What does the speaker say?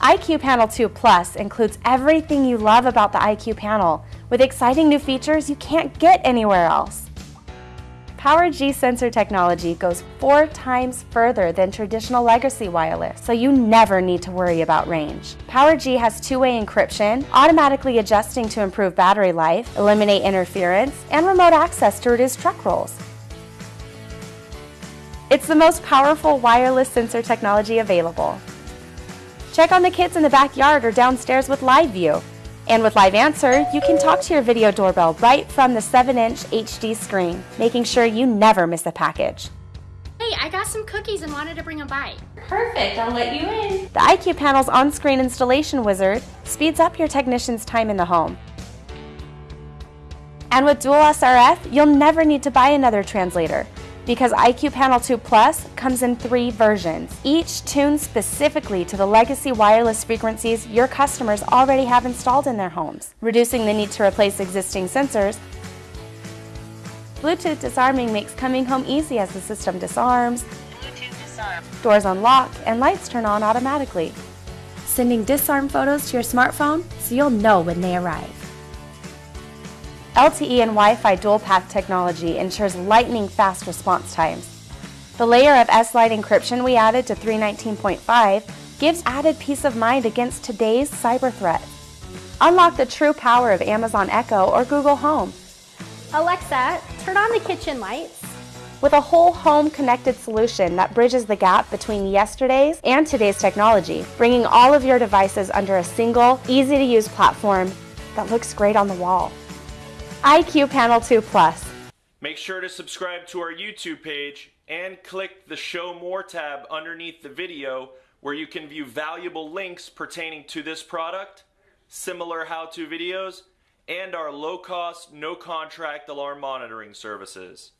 iQ Panel 2 Plus includes everything you love about the iQ panel with exciting new features you can't get anywhere else. Power G sensor technology goes four times further than traditional legacy wireless, so you never need to worry about range. Power G has two-way encryption, automatically adjusting to improve battery life, eliminate interference, and remote access to reduce truck rolls. It's the most powerful wireless sensor technology available. Check on the kids in the backyard or downstairs with Live View. And with Live Answer, you can talk to your video doorbell right from the 7-inch HD screen, making sure you never miss a package. Hey, I got some cookies and wanted to bring them by. Perfect, I'll let you in. The iQ Panel's on-screen installation wizard speeds up your technician's time in the home. And with dual SRF, you'll never need to buy another translator because iQ Panel 2 Plus comes in three versions, each tuned specifically to the legacy wireless frequencies your customers already have installed in their homes, reducing the need to replace existing sensors. Bluetooth disarming makes coming home easy as the system disarms, disarm. doors unlock, and lights turn on automatically, sending disarm photos to your smartphone so you'll know when they arrive. LTE and Wi-Fi dual-path technology ensures lightning-fast response times. The layer of S-Line encryption we added to 319.5 gives added peace of mind against today's cyber threats. Unlock the true power of Amazon Echo or Google Home. Alexa, turn on the kitchen lights. With a whole home connected solution that bridges the gap between yesterday's and today's technology, bringing all of your devices under a single, easy to use platform that looks great on the wall iQ Panel 2 Plus. Make sure to subscribe to our YouTube page and click the Show More tab underneath the video where you can view valuable links pertaining to this product, similar how-to videos, and our low-cost, no-contract alarm monitoring services.